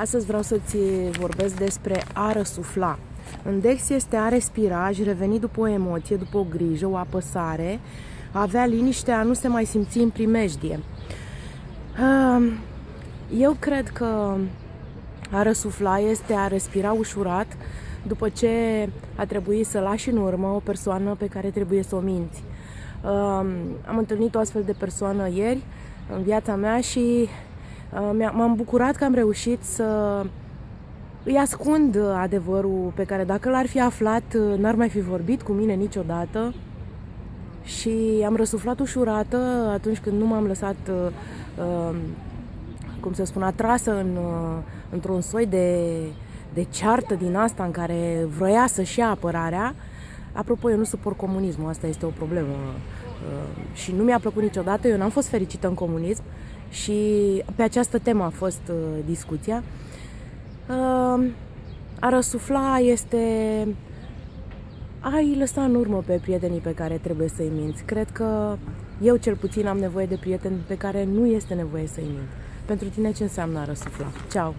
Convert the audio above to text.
Astăzi vreau să-ți vorbesc despre a răsufla. În Dex este a respira, a reveni după o emoție, după o grijă, o apăsare, a avea liniște, a nu se mai simți în primejdie. Eu cred că a răsufla este a respira ușurat după ce a trebuit să lași în urmă o persoană pe care trebuie să o minți. Am întâlnit o astfel de persoană ieri în viața mea și Uh, m-am bucurat că am reușit să îi ascund adevărul pe care dacă l-ar fi aflat, uh, n-ar mai fi vorbit cu mine niciodată. Și am răsuflat ușurată atunci când nu m-am lăsat, uh, cum să spun, atrasă în, într-un soi de, de ceartă din asta în care vroia să-și ia apărarea. Apropo, eu nu suport comunismul, asta este o problemă. Și nu mi-a plăcut niciodată, eu n-am fost fericită în comunism și pe această temă a fost uh, discuția. Uh, a răsufla este ai lăsa în urmă pe prietenii pe care trebuie să-i minți. Cred că eu cel puțin am nevoie de prieteni pe care nu este nevoie să-i mint. Pentru tine ce înseamnă a răsufla? Ceau!